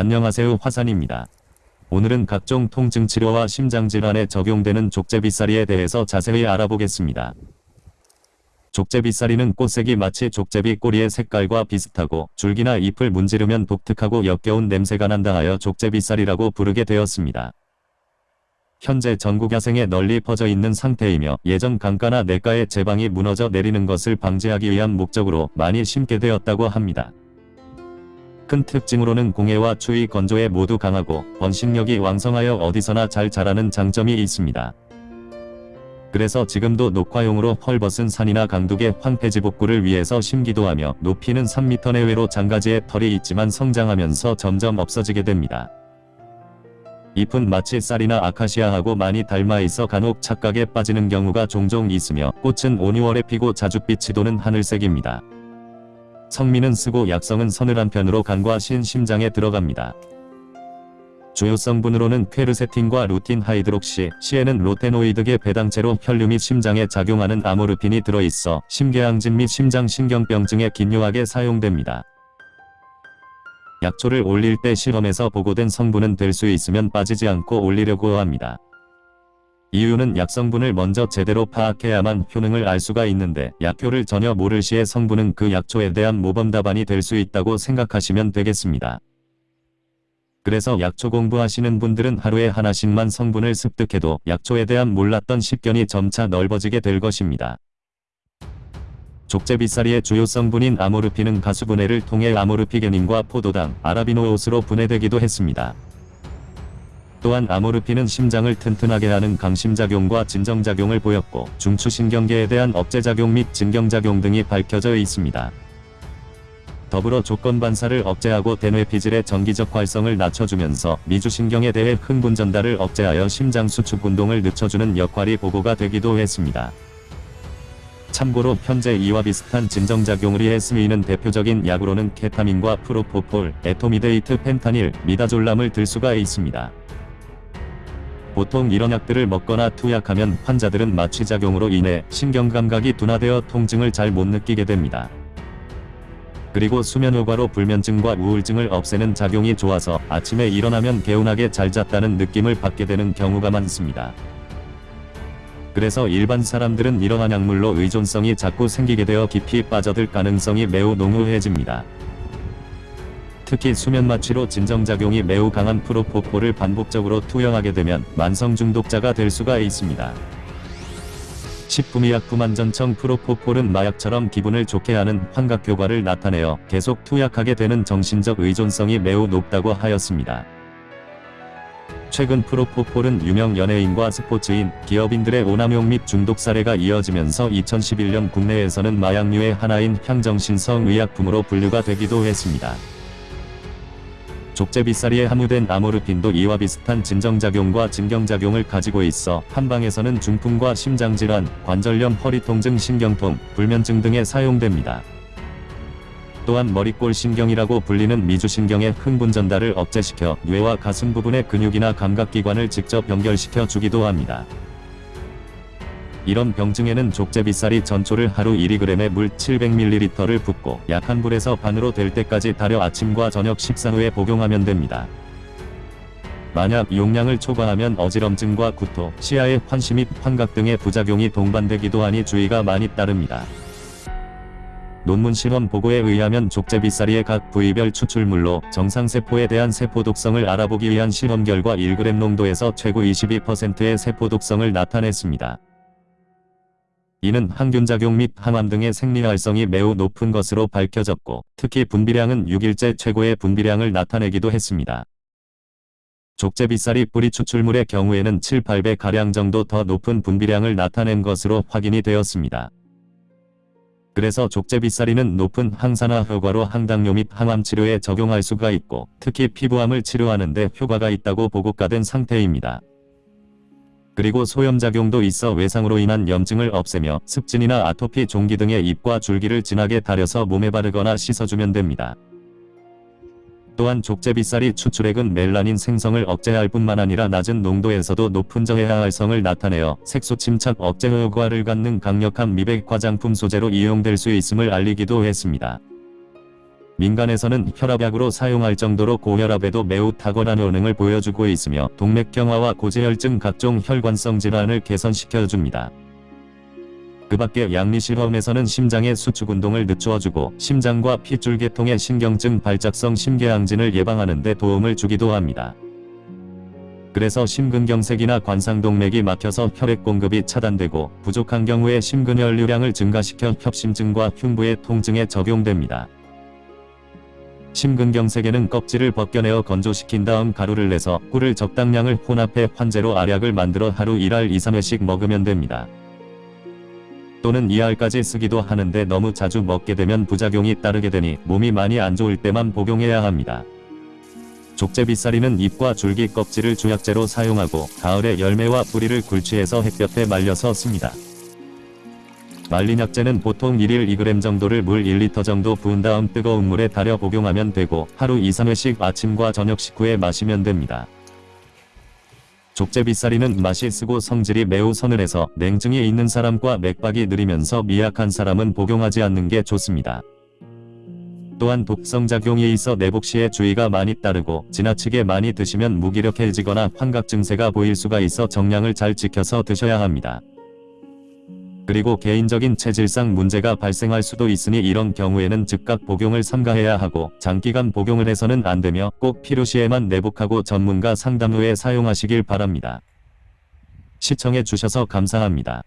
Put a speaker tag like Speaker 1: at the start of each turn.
Speaker 1: 안녕하세요 화산입니다. 오늘은 각종 통증 치료와 심장질환에 적용되는 족제비싸리에 대해서 자세히 알아보겠습니다. 족제비싸리는 꽃색이 마치 족제비 꼬리의 색깔과 비슷하고 줄기나 잎을 문지르면 독특하고 역겨운 냄새가 난다 하여 족제비싸리라고 부르게 되었습니다. 현재 전국 야생에 널리 퍼져 있는 상태이며 예전 강가나 냇가의 제방이 무너져 내리는 것을 방지하기 위한 목적으로 많이 심게 되었다고 합니다. 큰 특징으로는 공해와 추위 건조에 모두 강하고 번식력이 왕성하여 어디서나 잘 자라는 장점이 있습니다. 그래서 지금도 녹화용으로 헐벗은 산이나 강둑의 황폐지 복구를 위해서 심기도 하며 높이는 3m 내외로 장가지에 털이 있지만 성장하면서 점점 없어지게 됩니다. 잎은 마치 쌀이나 아카시아하고 많이 닮아 있어 간혹 착각에 빠지는 경우가 종종 있으며 꽃은 5, 6월에 피고 자줏빛이 도는 하늘색입니다. 성미는 쓰고 약성은 서늘한 편으로 간과 신 심장에 들어갑니다. 주요 성분으로는 quercetin과 rutin hydroxy, 씨에는 rotenoid계 배당체로 혈류 및 심장에 작용하는 amorphin이 들어있어 심계항진 및 심장신경병증에 긴요하게 사용됩니다. 약초를 올릴 때 실험에서 보고된 성분은 될 수 있으면 빠지지 않고 올리려고 합니다. 이유는 약 성분을 먼저 제대로 파악해야만 효능을 알 수가 있는데 약효를 전혀 모를 시에 성분은 그 약초에 대한 모범 답안이 될 수 있다고 생각하시면 되겠습니다. 그래서 약초 공부하시는 분들은 하루에 하나씩만 성분을 습득해도 약초에 대한 몰랐던 식견이 점차 넓어지게 될 것입니다. 족제비싸리의 주요 성분인 아모르핀은 가수분해를 통해 아모르피게닌과 포도당, 아라비노옷으로 분해되기도 했습니다. 또한 아모르핀은 심장을 튼튼하게 하는 강심작용과 진정작용을 보였고 중추신경계에 대한 억제작용 및 진경작용 등이 밝혀져 있습니다. 더불어 조건반사를 억제하고 대뇌피질의 정기적 활성을 낮춰주면서 미주신경에 대해 흥분 전달을 억제하여 심장 수축 운동을 늦춰주는 역할이 보고가 되기도 했습니다. 참고로 현재 이와 비슷한 진정작용을 위해 쓰이는 대표적인 약으로는 케타민과 프로포폴, 에토미데이트 펜타닐, 미다졸람을 들 수가 있습니다. 보통 이런 약들을 먹거나 투약하면 환자들은 마취작용으로 인해 신경감각이 둔화되어 통증을 잘 못 느끼게 됩니다. 그리고 수면효과로 불면증과 우울증을 없애는 작용이 좋아서 아침에 일어나면 개운하게 잘 잤다는 느낌을 받게 되는 경우가 많습니다. 그래서 일반 사람들은 이러한 약물로 의존성이 자꾸 생기게 되어 깊이 빠져들 가능성이 매우 농후해집니다. 특히 수면 마취로 진정작용이 매우 강한 프로포폴을 반복적으로 투여하게 되면 만성 중독자가 될 수가 있습니다. 식품의약품안전청 프로포폴은 마약처럼 기분을 좋게 하는 환각 효과를 나타내어 계속 투약하게 되는 정신적 의존성이 매우 높다고 하였습니다. 최근 프로포폴은 유명 연예인과 스포츠인, 기업인들의 오남용 및 중독 사례가 이어지면서 2011년 국내에서는 마약류의 하나인 향정신성 의약품으로 분류가 되기도 했습니다. 족제비싸리에 함유된 아모르핀도 이와 비슷한 진정작용과 진경작용을 가지고 있어 한방에서는 중풍과 심장질환, 관절염, 허리통증, 신경통, 불면증 등에 사용됩니다. 또한 머리골 신경이라고 불리는 미주신경의 흥분 전달을 억제시켜 뇌와 가슴 부분의 근육이나 감각기관을 직접 연결시켜 주기도 합니다. 이런 병증에는 족제비쌀이 전초를 하루 1g에 물 700ml를 붓고 약한 불에서 반으로 될 때까지 달여 아침과 저녁 식사 후에 복용하면 됩니다. 만약 용량을 초과하면 어지럼증과 구토, 시야의 환시 및 환각 등의 부작용이 동반되기도 하니 주의가 많이 따릅니다. 논문 실험 보고에 의하면 족제비싸리의 각 부위별 추출물로 정상세포에 대한 세포 독성을 알아보기 위한 실험 결과 1g 농도에서 최고 22%의 세포 독성을 나타냈습니다. 이는 항균작용 및 항암 등의 생리활성이 매우 높은 것으로 밝혀졌고 특히 분비량은 6일째 최고의 분비량을 나타내기도 했습니다. 족제비쌀이 뿌리 추출물의 경우에는 7, 8배가량 정도 더 높은 분비량을 나타낸 것으로 확인이 되었습니다. 그래서 족제비쌀이는 높은 항산화 효과로 항당뇨 및 항암 치료에 적용할 수가 있고 특히 피부암을 치료하는 데 효과가 있다고 보고가 된 상태입니다. 그리고 소염작용도 있어 외상으로 인한 염증을 없애며 습진이나 아토피 종기 등의 잎과 줄기를 진하게 달여서 몸에 바르거나 씻어주면 됩니다. 또한 족제비쌀이 추출액은 멜라닌 생성을 억제할 뿐만 아니라 낮은 농도에서도 높은 저해화 활성을 나타내어 색소 침착 억제 효과를 갖는 강력한 미백 화장품 소재로 이용될 수 있음을 알리기도 했습니다. 민간에서는 혈압약으로 사용할 정도로 고혈압에도 매우 탁월한 효능을 보여주고 있으며 동맥경화와 고지혈증 각종 혈관성 질환을 개선시켜줍니다. 그 밖에 양리실험에서는 심장의 수축 운동을 늦추어주고 심장과 핏줄계통의 신경증 발작성 심궤항진을 예방하는 데 도움을 주기도 합니다. 그래서 심근경색이나 관상동맥이 막혀서 혈액 공급이 차단되고 부족한 경우에 심근혈류량을 증가시켜 협심증과 흉부의 통증에 적용됩니다. 심근경색에는 껍질을 벗겨내어 건조시킨 다음 가루를 내서 꿀을 적당량을 혼합해 환제로 알약을 만들어 하루 1알 2-3회씩 먹으면 됩니다. 또는 2알까지 쓰기도 하는데 너무 자주 먹게 되면 부작용이 따르게 되니 몸이 많이 안 좋을 때만 복용해야 합니다. 족제비싸리는 잎과 줄기 껍질을 주약재로 사용하고 가을에 열매와 뿌리를 굴치해서 햇볕에 말려서 씁니다. 말린 약재는 보통 1일 2g 정도를 물 1리터 정도 부은 다음 뜨거운 물에 달여 복용하면 되고 하루 2-3회씩 아침과 저녁 식후에 마시면 됩니다. 족제비싸리는 맛이 쓰고 성질이 매우 서늘해서 냉증이 있는 사람과 맥박이 느리면서 미약한 사람은 복용하지 않는 게 좋습니다. 또한 독성작용이 있어 내복 시에 주의가 많이 따르고 지나치게 많이 드시면 무기력해지거나 환각 증세가 보일 수가 있어 정량을 잘 지켜서 드셔야 합니다. 그리고 개인적인 체질상 문제가 발생할 수도 있으니 이런 경우에는 즉각 복용을 삼가해야 하고 장기간 복용을 해서는 안되며 꼭 필요시에만 내복하고 전문가 상담 후에 사용하시길 바랍니다. 시청해 주셔서 감사합니다.